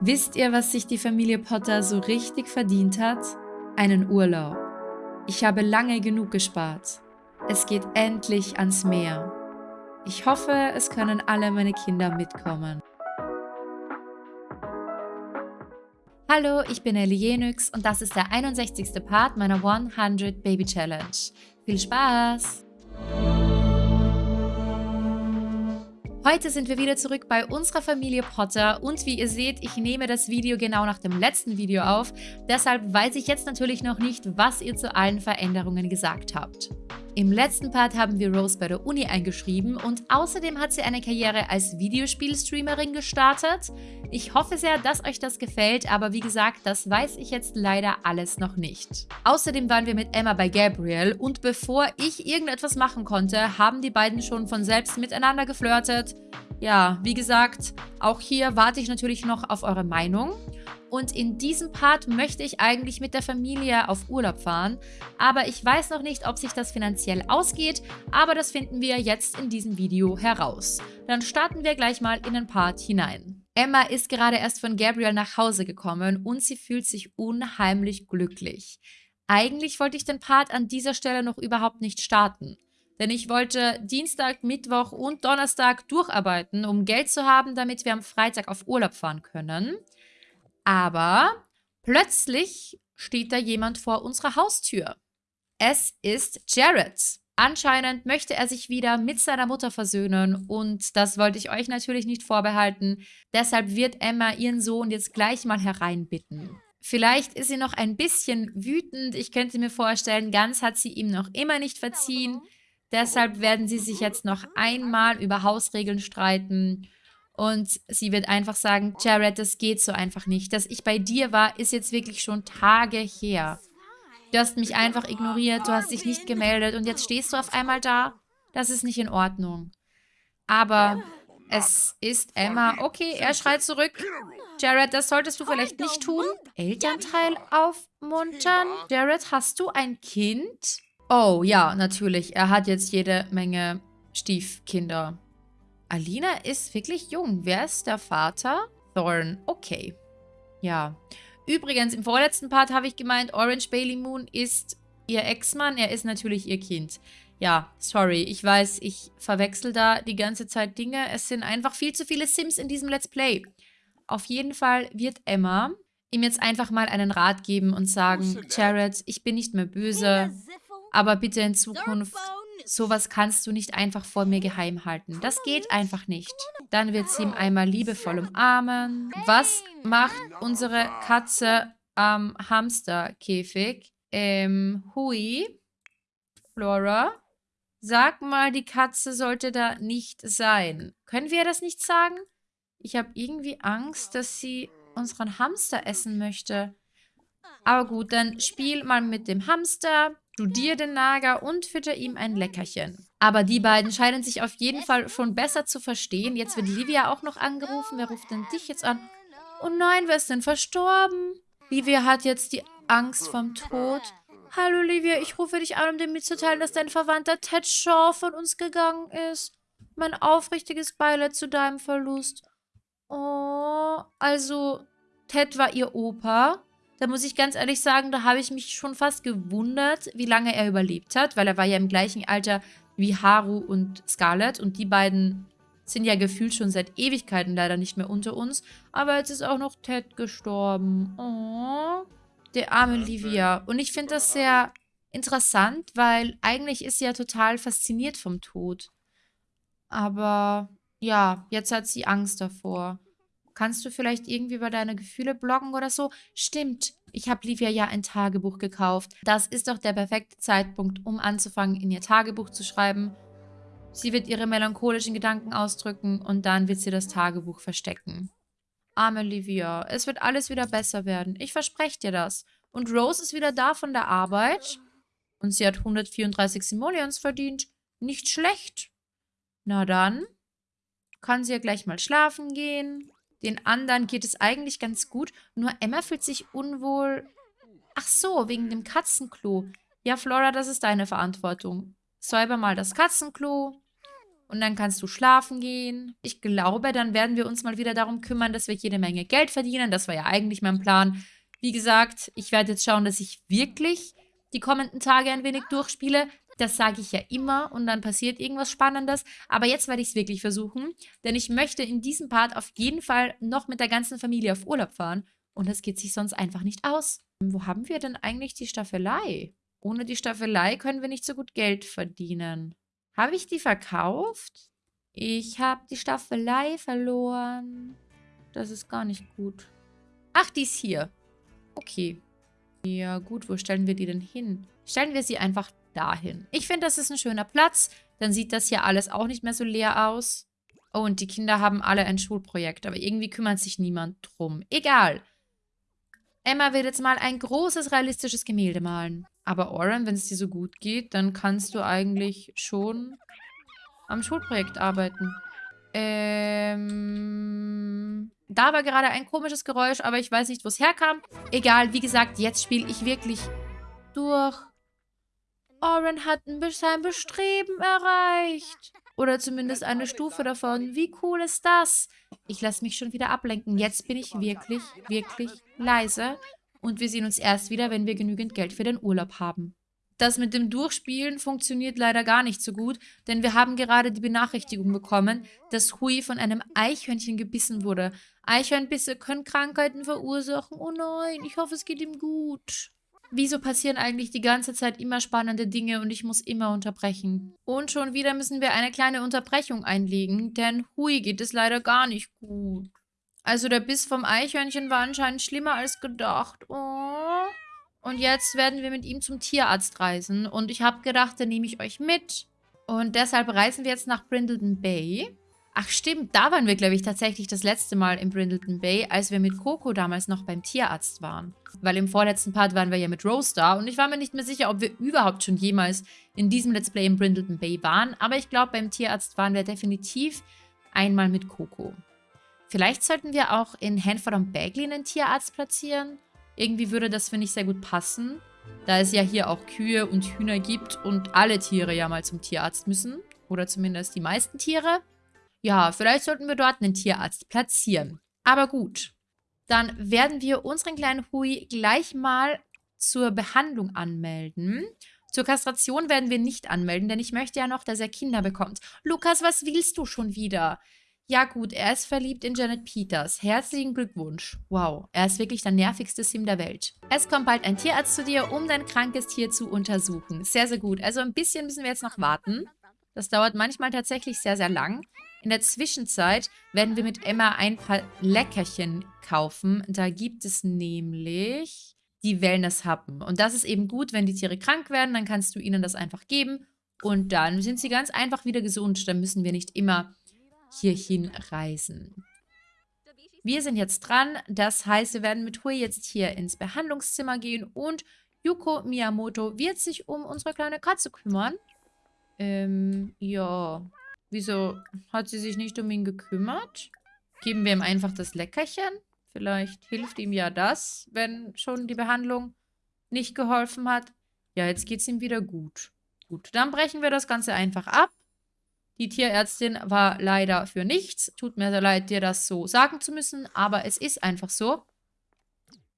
Wisst ihr, was sich die Familie Potter so richtig verdient hat? Einen Urlaub. Ich habe lange genug gespart. Es geht endlich ans Meer. Ich hoffe, es können alle meine Kinder mitkommen. Hallo, ich bin Ellie Jenix und das ist der 61. Part meiner 100 Baby Challenge. Viel Spaß! Heute sind wir wieder zurück bei unserer Familie Potter und wie ihr seht, ich nehme das Video genau nach dem letzten Video auf, deshalb weiß ich jetzt natürlich noch nicht, was ihr zu allen Veränderungen gesagt habt. Im letzten Part haben wir Rose bei der Uni eingeschrieben und außerdem hat sie eine Karriere als Videospielstreamerin gestartet. Ich hoffe sehr, dass euch das gefällt, aber wie gesagt, das weiß ich jetzt leider alles noch nicht. Außerdem waren wir mit Emma bei Gabriel und bevor ich irgendetwas machen konnte, haben die beiden schon von selbst miteinander geflirtet. Ja, wie gesagt, auch hier warte ich natürlich noch auf eure Meinung. Und in diesem Part möchte ich eigentlich mit der Familie auf Urlaub fahren. Aber ich weiß noch nicht, ob sich das finanziell ausgeht. Aber das finden wir jetzt in diesem Video heraus. Dann starten wir gleich mal in den Part hinein. Emma ist gerade erst von Gabriel nach Hause gekommen und sie fühlt sich unheimlich glücklich. Eigentlich wollte ich den Part an dieser Stelle noch überhaupt nicht starten. Denn ich wollte Dienstag, Mittwoch und Donnerstag durcharbeiten, um Geld zu haben, damit wir am Freitag auf Urlaub fahren können. Aber plötzlich steht da jemand vor unserer Haustür. Es ist Jared. Anscheinend möchte er sich wieder mit seiner Mutter versöhnen und das wollte ich euch natürlich nicht vorbehalten. Deshalb wird Emma ihren Sohn jetzt gleich mal hereinbitten. Vielleicht ist sie noch ein bisschen wütend. Ich könnte mir vorstellen, ganz hat sie ihm noch immer nicht verziehen. Deshalb werden sie sich jetzt noch einmal über Hausregeln streiten. Und sie wird einfach sagen, Jared, das geht so einfach nicht. Dass ich bei dir war, ist jetzt wirklich schon Tage her. Du hast mich einfach ignoriert, du hast dich nicht gemeldet und jetzt stehst du auf einmal da. Das ist nicht in Ordnung. Aber es ist Emma. Okay, er schreit zurück. Jared, das solltest du vielleicht nicht tun. Elternteil aufmuntern. Jared, hast du ein Kind? Oh, ja, natürlich. Er hat jetzt jede Menge Stiefkinder. Alina ist wirklich jung. Wer ist der Vater? Thorn. Okay. Ja. Übrigens, im vorletzten Part habe ich gemeint, Orange Bailey Moon ist ihr Ex-Mann. Er ist natürlich ihr Kind. Ja, sorry. Ich weiß, ich verwechsel da die ganze Zeit Dinge. Es sind einfach viel zu viele Sims in diesem Let's Play. Auf jeden Fall wird Emma ihm jetzt einfach mal einen Rat geben und sagen, Jared, ich bin nicht mehr böse, aber bitte in Zukunft Sowas kannst du nicht einfach vor mir geheim halten. Das geht einfach nicht. Dann wird sie ihm einmal liebevoll umarmen. Was macht unsere Katze am Hamsterkäfig? Ähm, Hui? Flora? Sag mal, die Katze sollte da nicht sein. Können wir das nicht sagen? Ich habe irgendwie Angst, dass sie unseren Hamster essen möchte. Aber gut, dann spiel mal mit dem Hamster. Studier den Nager und fütter ihm ein Leckerchen. Aber die beiden scheinen sich auf jeden Fall schon besser zu verstehen. Jetzt wird Livia auch noch angerufen. Wer ruft denn dich jetzt an? Oh nein, wer ist denn verstorben? Livia hat jetzt die Angst vom Tod. Hallo Livia, ich rufe dich an, um dir mitzuteilen, dass dein Verwandter Ted Shaw von uns gegangen ist. Mein aufrichtiges Beileid zu deinem Verlust. Oh, also Ted war ihr Opa da muss ich ganz ehrlich sagen, da habe ich mich schon fast gewundert, wie lange er überlebt hat, weil er war ja im gleichen Alter wie Haru und Scarlett und die beiden sind ja gefühlt schon seit Ewigkeiten leider nicht mehr unter uns. Aber jetzt ist auch noch Ted gestorben. Oh, der arme Livia. Und ich finde das sehr interessant, weil eigentlich ist sie ja total fasziniert vom Tod. Aber ja, jetzt hat sie Angst davor. Kannst du vielleicht irgendwie über deine Gefühle bloggen oder so? Stimmt, ich habe Livia ja ein Tagebuch gekauft. Das ist doch der perfekte Zeitpunkt, um anzufangen, in ihr Tagebuch zu schreiben. Sie wird ihre melancholischen Gedanken ausdrücken und dann wird sie das Tagebuch verstecken. Arme Livia, es wird alles wieder besser werden. Ich verspreche dir das. Und Rose ist wieder da von der Arbeit. Und sie hat 134 Simoleons verdient. Nicht schlecht. Na dann kann sie ja gleich mal schlafen gehen. Den anderen geht es eigentlich ganz gut. Nur Emma fühlt sich unwohl. Ach so, wegen dem Katzenklo. Ja, Flora, das ist deine Verantwortung. Säuber mal das Katzenklo. und dann kannst du schlafen gehen. Ich glaube, dann werden wir uns mal wieder darum kümmern, dass wir jede Menge Geld verdienen. Das war ja eigentlich mein Plan. Wie gesagt, ich werde jetzt schauen, dass ich wirklich die kommenden Tage ein wenig durchspiele. Das sage ich ja immer und dann passiert irgendwas Spannendes. Aber jetzt werde ich es wirklich versuchen, denn ich möchte in diesem Part auf jeden Fall noch mit der ganzen Familie auf Urlaub fahren. Und das geht sich sonst einfach nicht aus. Wo haben wir denn eigentlich die Staffelei? Ohne die Staffelei können wir nicht so gut Geld verdienen. Habe ich die verkauft? Ich habe die Staffelei verloren. Das ist gar nicht gut. Ach, die ist hier. Okay. Ja gut, wo stellen wir die denn hin? Stellen wir sie einfach dahin. Ich finde, das ist ein schöner Platz. Dann sieht das hier alles auch nicht mehr so leer aus. Oh, und die Kinder haben alle ein Schulprojekt. Aber irgendwie kümmert sich niemand drum. Egal. Emma wird jetzt mal ein großes, realistisches Gemälde malen. Aber Oren, wenn es dir so gut geht, dann kannst du eigentlich schon am Schulprojekt arbeiten. Ähm, da war gerade ein komisches Geräusch, aber ich weiß nicht, wo es herkam. Egal, wie gesagt, jetzt spiele ich wirklich durch. Oren hat sein Bestreben erreicht. Oder zumindest eine Stufe davon. Wie cool ist das? Ich lasse mich schon wieder ablenken. Jetzt bin ich wirklich, wirklich leise und wir sehen uns erst wieder, wenn wir genügend Geld für den Urlaub haben. Das mit dem Durchspielen funktioniert leider gar nicht so gut, denn wir haben gerade die Benachrichtigung bekommen, dass Hui von einem Eichhörnchen gebissen wurde. Eichhörnbisse können Krankheiten verursachen. Oh nein, ich hoffe, es geht ihm gut. Wieso passieren eigentlich die ganze Zeit immer spannende Dinge und ich muss immer unterbrechen? Und schon wieder müssen wir eine kleine Unterbrechung einlegen, denn Hui geht es leider gar nicht gut. Also der Biss vom Eichhörnchen war anscheinend schlimmer als gedacht. Oh. Und jetzt werden wir mit ihm zum Tierarzt reisen. Und ich habe gedacht, dann nehme ich euch mit. Und deshalb reisen wir jetzt nach Brindleton Bay. Ach stimmt, da waren wir, glaube ich, tatsächlich das letzte Mal in Brindleton Bay, als wir mit Coco damals noch beim Tierarzt waren. Weil im vorletzten Part waren wir ja mit Rose da und ich war mir nicht mehr sicher, ob wir überhaupt schon jemals in diesem Let's Play in Brindleton Bay waren. Aber ich glaube, beim Tierarzt waren wir definitiv einmal mit Coco. Vielleicht sollten wir auch in Hanford und Bagley einen Tierarzt platzieren. Irgendwie würde das, finde ich, sehr gut passen. Da es ja hier auch Kühe und Hühner gibt und alle Tiere ja mal zum Tierarzt müssen. Oder zumindest die meisten Tiere. Ja, vielleicht sollten wir dort einen Tierarzt platzieren. Aber gut, dann werden wir unseren kleinen Hui gleich mal zur Behandlung anmelden. Zur Kastration werden wir nicht anmelden, denn ich möchte ja noch, dass er Kinder bekommt. Lukas, was willst du schon wieder? Ja gut, er ist verliebt in Janet Peters. Herzlichen Glückwunsch. Wow, er ist wirklich der nervigste Sim der Welt. Es kommt bald ein Tierarzt zu dir, um dein krankes Tier zu untersuchen. Sehr, sehr gut. Also ein bisschen müssen wir jetzt noch warten. Das dauert manchmal tatsächlich sehr, sehr lang. In der Zwischenzeit werden wir mit Emma ein paar Leckerchen kaufen. Da gibt es nämlich die Wellness-Happen. Und das ist eben gut, wenn die Tiere krank werden, dann kannst du ihnen das einfach geben. Und dann sind sie ganz einfach wieder gesund. Dann müssen wir nicht immer hierhin reisen. Wir sind jetzt dran, das heißt, wir werden mit Hui jetzt hier ins Behandlungszimmer gehen und Yuko Miyamoto wird sich um unsere kleine Katze kümmern. Ähm, ja. Wieso hat sie sich nicht um ihn gekümmert? Geben wir ihm einfach das Leckerchen? Vielleicht hilft ihm ja das, wenn schon die Behandlung nicht geholfen hat. Ja, jetzt geht es ihm wieder gut. Gut, dann brechen wir das Ganze einfach ab. Die Tierärztin war leider für nichts. Tut mir sehr leid, dir das so sagen zu müssen, aber es ist einfach so.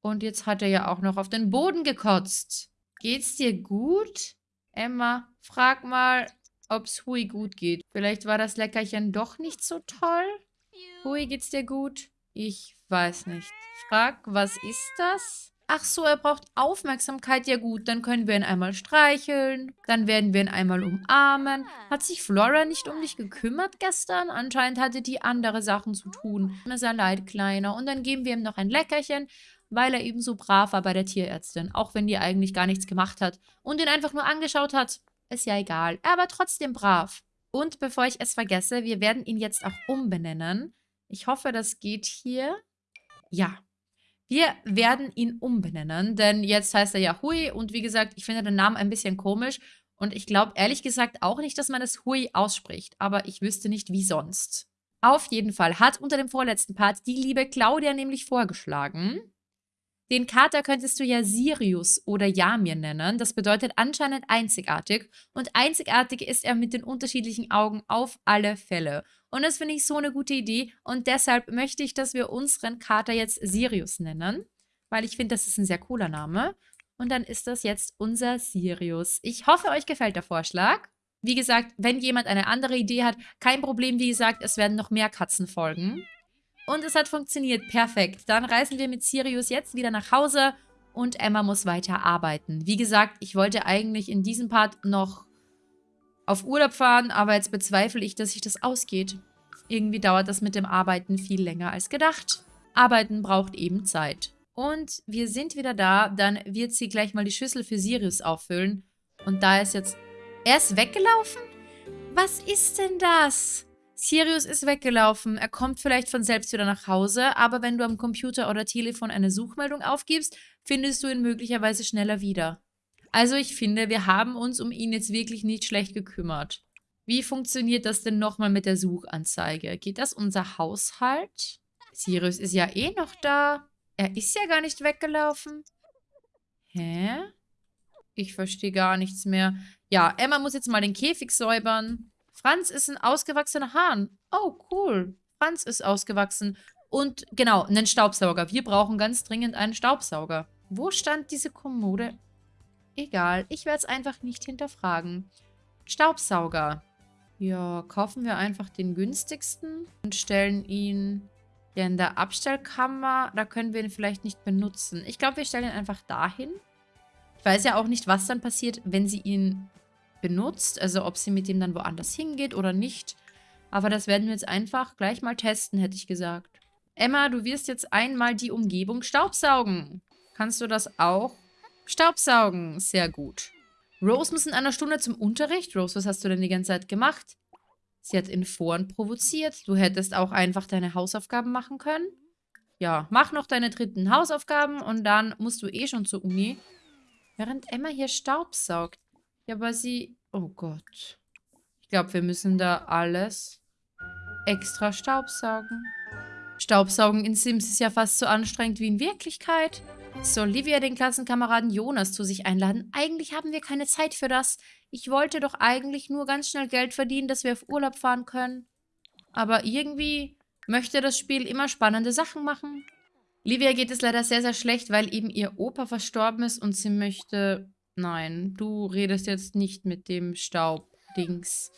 Und jetzt hat er ja auch noch auf den Boden gekotzt. Geht's dir gut? Emma, frag mal, ob's Hui gut geht. Vielleicht war das Leckerchen doch nicht so toll? Hui, geht's dir gut? Ich weiß nicht. Frag, was ist das? Ach so, er braucht Aufmerksamkeit. Ja gut, dann können wir ihn einmal streicheln. Dann werden wir ihn einmal umarmen. Hat sich Flora nicht um dich gekümmert gestern? Anscheinend hatte die andere Sachen zu tun. Mir sehr leid, Kleiner. Und dann geben wir ihm noch ein Leckerchen, weil er eben so brav war bei der Tierärztin. Auch wenn die eigentlich gar nichts gemacht hat und ihn einfach nur angeschaut hat. Ist ja egal. Er war trotzdem brav. Und bevor ich es vergesse, wir werden ihn jetzt auch umbenennen. Ich hoffe, das geht hier. Ja, wir werden ihn umbenennen, denn jetzt heißt er ja Hui und wie gesagt, ich finde den Namen ein bisschen komisch und ich glaube ehrlich gesagt auch nicht, dass man es Hui ausspricht, aber ich wüsste nicht, wie sonst. Auf jeden Fall hat unter dem vorletzten Part die liebe Claudia nämlich vorgeschlagen, Den Kater könntest du ja Sirius oder Yamir nennen. Das bedeutet anscheinend einzigartig. Und einzigartig ist er mit den unterschiedlichen Augen auf alle Fälle. Und das finde ich so eine gute Idee. Und deshalb möchte ich, dass wir unseren Kater jetzt Sirius nennen. Weil ich finde, das ist ein sehr cooler Name. Und dann ist das jetzt unser Sirius. Ich hoffe, euch gefällt der Vorschlag. Wie gesagt, wenn jemand eine andere Idee hat, kein Problem. Wie gesagt, es werden noch mehr Katzen folgen. Und es hat funktioniert. Perfekt. Dann reisen wir mit Sirius jetzt wieder nach Hause und Emma muss weiter arbeiten. Wie gesagt, ich wollte eigentlich in diesem Part noch auf Urlaub fahren, aber jetzt bezweifle ich, dass sich das ausgeht. Irgendwie dauert das mit dem Arbeiten viel länger als gedacht. Arbeiten braucht eben Zeit. Und wir sind wieder da. Dann wird sie gleich mal die Schüssel für Sirius auffüllen. Und da ist jetzt... Er ist weggelaufen? Was ist denn das? Sirius ist weggelaufen. Er kommt vielleicht von selbst wieder nach Hause, aber wenn du am Computer oder Telefon eine Suchmeldung aufgibst, findest du ihn möglicherweise schneller wieder. Also ich finde, wir haben uns um ihn jetzt wirklich nicht schlecht gekümmert. Wie funktioniert das denn nochmal mit der Suchanzeige? Geht das unser Haushalt? Sirius ist ja eh noch da. Er ist ja gar nicht weggelaufen. Hä? Ich verstehe gar nichts mehr. Ja, Emma muss jetzt mal den Käfig säubern. Franz ist ein ausgewachsener Hahn. Oh, cool. Franz ist ausgewachsen. Und genau, einen Staubsauger. Wir brauchen ganz dringend einen Staubsauger. Wo stand diese Kommode? Egal, ich werde es einfach nicht hinterfragen. Staubsauger. Ja, kaufen wir einfach den günstigsten und stellen ihn ja in der Abstellkammer. Da können wir ihn vielleicht nicht benutzen. Ich glaube, wir stellen ihn einfach dahin. Ich weiß ja auch nicht, was dann passiert, wenn sie ihn benutzt. Also ob sie mit dem dann woanders hingeht oder nicht. Aber das werden wir jetzt einfach gleich mal testen, hätte ich gesagt. Emma, du wirst jetzt einmal die Umgebung staubsaugen. Kannst du das auch? Staubsaugen, sehr gut. Rose muss in einer Stunde zum Unterricht. Rose, was hast du denn die ganze Zeit gemacht? Sie hat in Foren provoziert. Du hättest auch einfach deine Hausaufgaben machen können. Ja, mach noch deine dritten Hausaufgaben und dann musst du eh schon zur Uni. Während Emma hier Staubsaugt. Ja, aber sie... Oh Gott. Ich glaube, wir müssen da alles extra staubsaugen. Staubsaugen in Sims ist ja fast so anstrengend wie in Wirklichkeit. Soll Livia den Klassenkameraden Jonas zu sich einladen? Eigentlich haben wir keine Zeit für das. Ich wollte doch eigentlich nur ganz schnell Geld verdienen, dass wir auf Urlaub fahren können. Aber irgendwie möchte das Spiel immer spannende Sachen machen. Livia geht es leider sehr, sehr schlecht, weil eben ihr Opa verstorben ist und sie möchte Nein, du redest jetzt nicht mit dem Staubdings.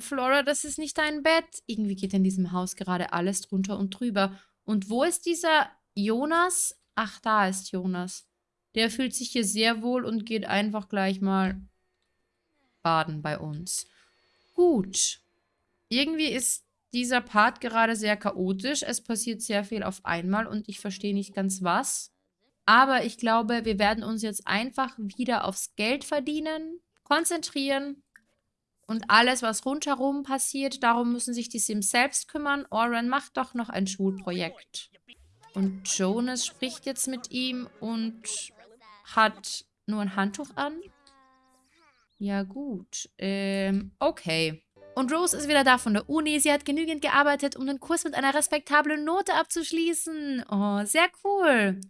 Flora, das ist nicht dein Bett. Irgendwie geht in diesem Haus gerade alles drunter und drüber. Und wo ist dieser Jonas? Ach, da ist Jonas. Der fühlt sich hier sehr wohl und geht einfach gleich mal baden bei uns. Gut. Irgendwie ist dieser Part gerade sehr chaotisch. Es passiert sehr viel auf einmal und ich verstehe nicht ganz was. Aber ich glaube, wir werden uns jetzt einfach wieder aufs Geld verdienen konzentrieren. Und alles, was rundherum passiert, darum müssen sich die Sims selbst kümmern. Oren macht doch noch ein Schulprojekt. Und Jonas spricht jetzt mit ihm und hat nur ein Handtuch an. Ja gut, ähm, okay. Und Rose ist wieder da von der Uni. Sie hat genügend gearbeitet, um den Kurs mit einer respektablen Note abzuschließen. Oh, sehr cool.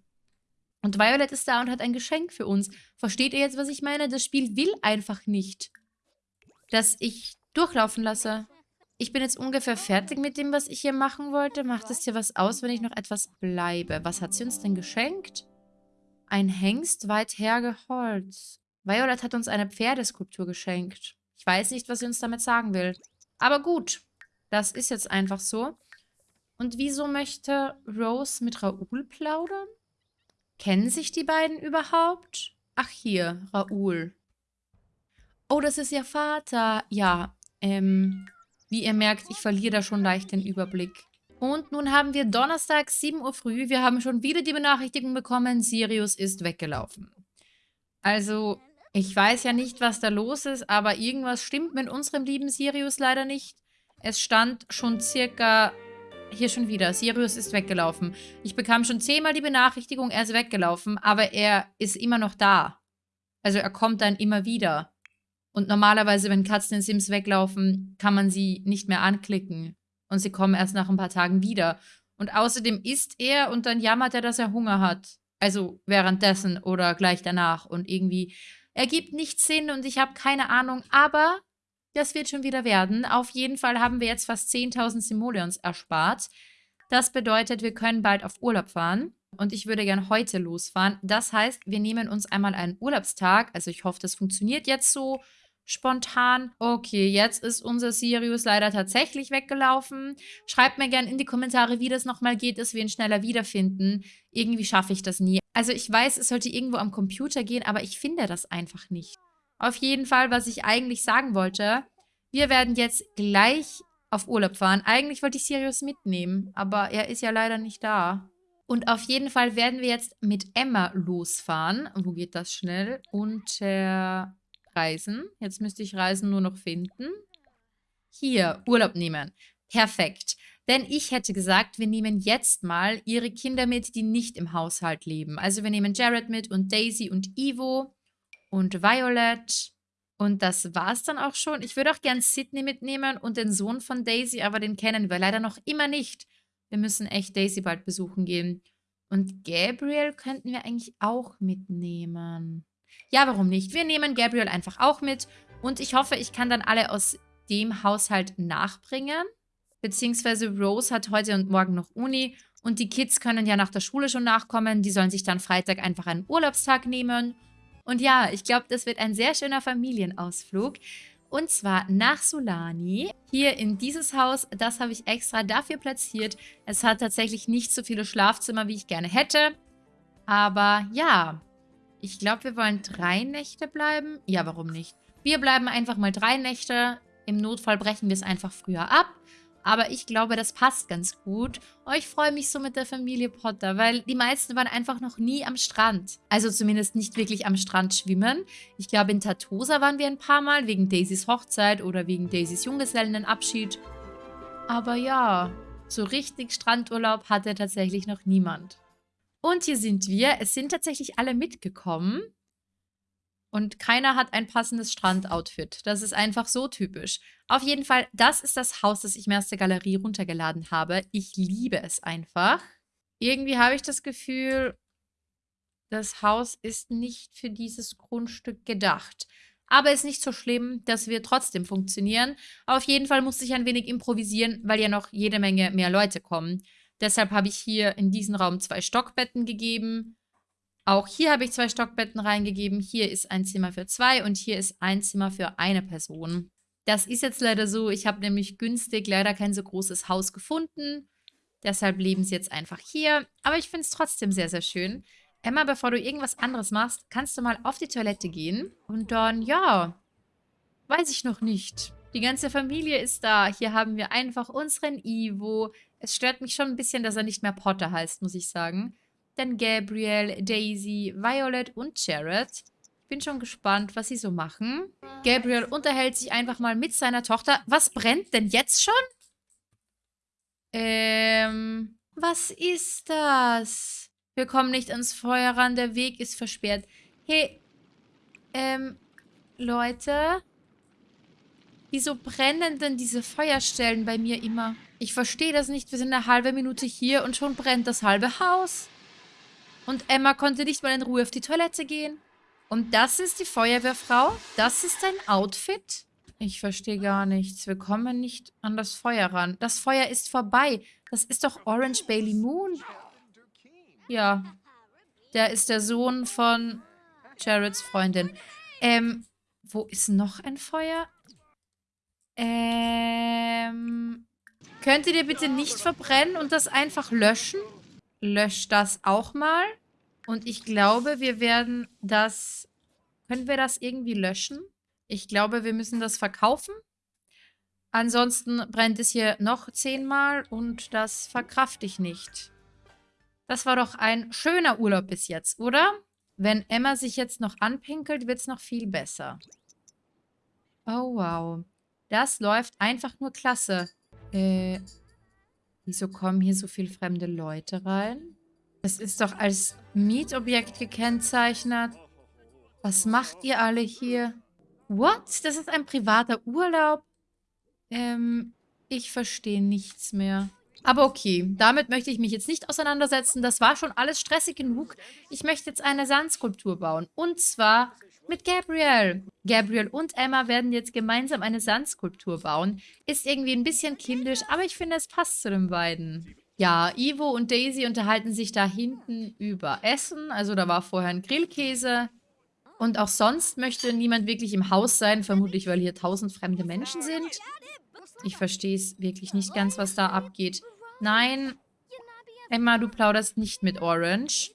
Und Violet ist da und hat ein Geschenk für uns. Versteht ihr jetzt, was ich meine? Das Spiel will einfach nicht, dass ich durchlaufen lasse. Ich bin jetzt ungefähr fertig mit dem, was ich hier machen wollte. Macht es dir was aus, wenn ich noch etwas bleibe? Was hat sie uns denn geschenkt? Ein Hengst weit hergeholzt. Violet hat uns eine Pferdeskulptur geschenkt. Ich weiß nicht, was sie uns damit sagen will. Aber gut, das ist jetzt einfach so. Und wieso möchte Rose mit Raoul plaudern? Kennen sich die beiden überhaupt? Ach hier, Raoul. Oh, das ist ihr Vater. Ja, ähm, wie ihr merkt, ich verliere da schon leicht den Überblick. Und nun haben wir Donnerstag, 7 Uhr früh. Wir haben schon wieder die Benachrichtigung bekommen, Sirius ist weggelaufen. Also, ich weiß ja nicht, was da los ist, aber irgendwas stimmt mit unserem lieben Sirius leider nicht. Es stand schon circa hier schon wieder. Sirius ist weggelaufen. Ich bekam schon zehnmal die Benachrichtigung, er ist weggelaufen, aber er ist immer noch da. Also er kommt dann immer wieder. Und normalerweise, wenn Katzen in Sims weglaufen, kann man sie nicht mehr anklicken. Und sie kommen erst nach ein paar Tagen wieder. Und außerdem isst er und dann jammert er, dass er Hunger hat. Also währenddessen oder gleich danach. Und irgendwie ergibt nichts Sinn und ich habe keine Ahnung. Aber das wird schon wieder werden. Auf jeden Fall haben wir jetzt fast 10.000 Simoleons erspart. Das bedeutet, wir können bald auf Urlaub fahren. Und ich würde gern heute losfahren. Das heißt, wir nehmen uns einmal einen Urlaubstag. Also ich hoffe, das funktioniert jetzt so spontan. Okay, jetzt ist unser Sirius leider tatsächlich weggelaufen. Schreibt mir gerne in die Kommentare, wie das nochmal geht, dass wir ihn schneller wiederfinden. Irgendwie schaffe ich das nie. Also ich weiß, es sollte irgendwo am Computer gehen, aber ich finde das einfach nicht. Auf jeden Fall, was ich eigentlich sagen wollte, wir werden jetzt gleich auf Urlaub fahren. Eigentlich wollte ich Sirius mitnehmen, aber er ist ja leider nicht da. Und auf jeden Fall werden wir jetzt mit Emma losfahren. Wo geht das schnell? Unter Reisen. Jetzt müsste ich Reisen nur noch finden. Hier, Urlaub nehmen. Perfekt. Denn ich hätte gesagt, wir nehmen jetzt mal ihre Kinder mit, die nicht im Haushalt leben. Also wir nehmen Jared mit und Daisy und Ivo und Violet. Und das war's dann auch schon. Ich würde auch gern Sydney mitnehmen und den Sohn von Daisy, aber den kennen wir leider noch immer nicht. Wir müssen echt Daisy bald besuchen gehen. Und Gabriel könnten wir eigentlich auch mitnehmen. Ja, warum nicht? Wir nehmen Gabriel einfach auch mit. Und ich hoffe, ich kann dann alle aus dem Haushalt nachbringen. Beziehungsweise Rose hat heute und morgen noch Uni. Und die Kids können ja nach der Schule schon nachkommen. Die sollen sich dann Freitag einfach einen Urlaubstag nehmen. Und ja, ich glaube, das wird ein sehr schöner Familienausflug. Und zwar nach Solani. Hier in dieses Haus, das habe ich extra dafür platziert. Es hat tatsächlich nicht so viele Schlafzimmer, wie ich gerne hätte. Aber ja, ich glaube, wir wollen drei Nächte bleiben. Ja, warum nicht? Wir bleiben einfach mal drei Nächte. Im Notfall brechen wir es einfach früher ab. Aber ich glaube, das passt ganz gut. Oh, ich freue mich so mit der Familie Potter, weil die meisten waren einfach noch nie am Strand. Also zumindest nicht wirklich am Strand schwimmen. Ich glaube, in Tatosa waren wir ein paar Mal, wegen Daisys Hochzeit oder wegen Daisys Junggesellenabschied. Aber ja, so richtig Strandurlaub hatte tatsächlich noch niemand. Und hier sind wir. Es sind tatsächlich alle mitgekommen. Und keiner hat ein passendes Strandoutfit. Das ist einfach so typisch. Auf jeden Fall, das ist das Haus, das ich mir aus der Galerie runtergeladen habe. Ich liebe es einfach. Irgendwie habe ich das Gefühl, das Haus ist nicht für dieses Grundstück gedacht. Aber ist nicht so schlimm, das wird trotzdem funktionieren. Auf jeden Fall musste ich ein wenig improvisieren, weil ja noch jede Menge mehr Leute kommen. Deshalb habe ich hier in diesen Raum zwei Stockbetten gegeben. Auch hier habe ich zwei Stockbetten reingegeben. Hier ist ein Zimmer für zwei und hier ist ein Zimmer für eine Person. Das ist jetzt leider so. Ich habe nämlich günstig leider kein so großes Haus gefunden. Deshalb leben sie jetzt einfach hier. Aber ich finde es trotzdem sehr, sehr schön. Emma, bevor du irgendwas anderes machst, kannst du mal auf die Toilette gehen. Und dann, ja, weiß ich noch nicht. Die ganze Familie ist da. Hier haben wir einfach unseren Ivo. Es stört mich schon ein bisschen, dass er nicht mehr Potter heißt, muss ich sagen. Dann Gabriel, Daisy, Violet und Jared. Ich bin schon gespannt, was sie so machen. Gabriel unterhält sich einfach mal mit seiner Tochter. Was brennt denn jetzt schon? Ähm, was ist das? Wir kommen nicht ans Feuer ran, der Weg ist versperrt. Hey, ähm, Leute, wieso brennen denn diese Feuerstellen bei mir immer? Ich verstehe das nicht. Wir sind eine halbe Minute hier und schon brennt das halbe Haus. Und Emma konnte nicht mal in Ruhe auf die Toilette gehen. Und das ist die Feuerwehrfrau? Das ist dein Outfit? Ich verstehe gar nichts. Wir kommen nicht an das Feuer ran. Das Feuer ist vorbei. Das ist doch Orange Bailey Moon. Ja. Der ist der Sohn von Jareds Freundin. Ähm, wo ist noch ein Feuer? Ähm, könnt ihr bitte nicht verbrennen und das einfach löschen? Löscht das auch mal. Und ich glaube, wir werden das... Können wir das irgendwie löschen? Ich glaube, wir müssen das verkaufen. Ansonsten brennt es hier noch zehnmal und das verkrafte ich nicht. Das war doch ein schöner Urlaub bis jetzt, oder? Wenn Emma sich jetzt noch anpinkelt, wird es noch viel besser. Oh, wow. Das läuft einfach nur klasse. Äh, wieso kommen hier so viele fremde Leute rein? Das ist doch als Mietobjekt gekennzeichnet. Was macht ihr alle hier? What? Das ist ein privater Urlaub? Ähm, ich verstehe nichts mehr. Aber okay, damit möchte ich mich jetzt nicht auseinandersetzen. Das war schon alles stressig genug. Ich möchte jetzt eine Sandskulptur bauen. Und zwar mit Gabriel. Gabriel und Emma werden jetzt gemeinsam eine Sandskulptur bauen. Ist irgendwie ein bisschen kindisch, aber ich finde, es passt zu den beiden. Ja, Ivo und Daisy unterhalten sich da hinten über Essen. Also da war vorher ein Grillkäse. Und auch sonst möchte niemand wirklich im Haus sein, vermutlich weil hier tausend fremde Menschen sind. Ich verstehe es wirklich nicht ganz, was da abgeht. Nein, Emma, du plauderst nicht mit Orange.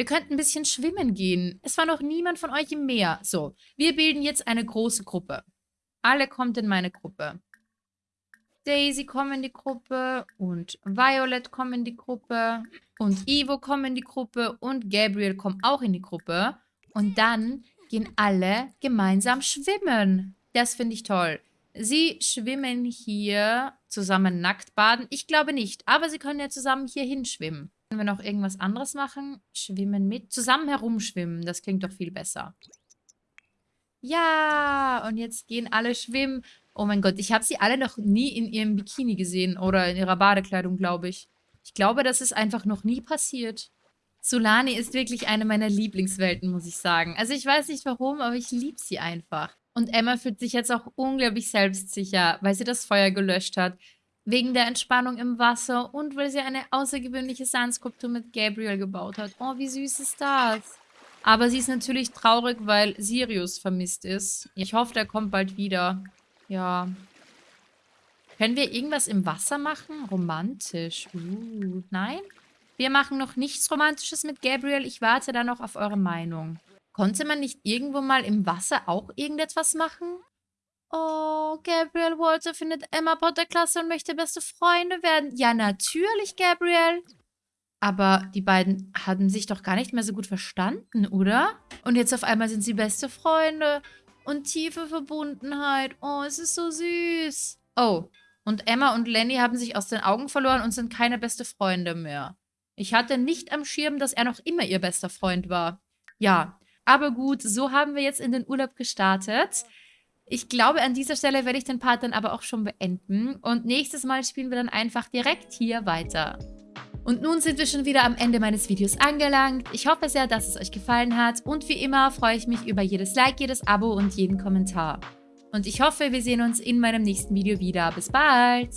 Wir könnten ein bisschen schwimmen gehen. Es war noch niemand von euch im Meer. So, wir bilden jetzt eine große Gruppe. Alle kommt in meine Gruppe. Daisy kommt in die Gruppe und Violet kommt in die Gruppe und Ivo kommt in die Gruppe und Gabriel kommt auch in die Gruppe. Und dann gehen alle gemeinsam schwimmen. Das finde ich toll. Sie schwimmen hier zusammen nackt baden. Ich glaube nicht, aber sie können ja zusammen hier hinschwimmen. Können wir noch irgendwas anderes machen? Schwimmen mit? Zusammen herumschwimmen. Das klingt doch viel besser. Ja, und jetzt gehen alle schwimmen. Oh mein Gott, ich habe sie alle noch nie in ihrem Bikini gesehen oder in ihrer Badekleidung, glaube ich. Ich glaube, das ist einfach noch nie passiert. Solani ist wirklich eine meiner Lieblingswelten, muss ich sagen. Also ich weiß nicht warum, aber ich liebe sie einfach. Und Emma fühlt sich jetzt auch unglaublich selbstsicher, weil sie das Feuer gelöscht hat. Wegen der Entspannung im Wasser und weil sie eine außergewöhnliche Sandskulptur mit Gabriel gebaut hat. Oh, wie süß ist das? Aber sie ist natürlich traurig, weil Sirius vermisst ist. Ich hoffe, der kommt bald wieder. Ja. Können wir irgendwas im Wasser machen? Romantisch. Uh, nein? Wir machen noch nichts Romantisches mit Gabriel. Ich warte da noch auf eure Meinung. Konnte man nicht irgendwo mal im Wasser auch irgendetwas machen? Oh, Gabriel Walter findet Emma Potter klasse und möchte beste Freunde werden. Ja, natürlich, Gabriel. Aber die beiden hatten sich doch gar nicht mehr so gut verstanden, oder? Und jetzt auf einmal sind sie beste Freunde und tiefe Verbundenheit. Oh, es ist so süß. Oh, und Emma und Lenny haben sich aus den Augen verloren und sind keine beste Freunde mehr. Ich hatte nicht am Schirm, dass er noch immer ihr bester Freund war. Ja, aber gut, so haben wir jetzt in den Urlaub gestartet. Ich glaube, an dieser Stelle werde ich den Part dann aber auch schon beenden. Und nächstes Mal spielen wir dann einfach direkt hier weiter. Und nun sind wir schon wieder am Ende meines Videos angelangt. Ich hoffe sehr, dass es euch gefallen hat. Und wie immer freue ich mich über jedes Like, jedes Abo und jeden Kommentar. Und ich hoffe, wir sehen uns in meinem nächsten Video wieder. Bis bald!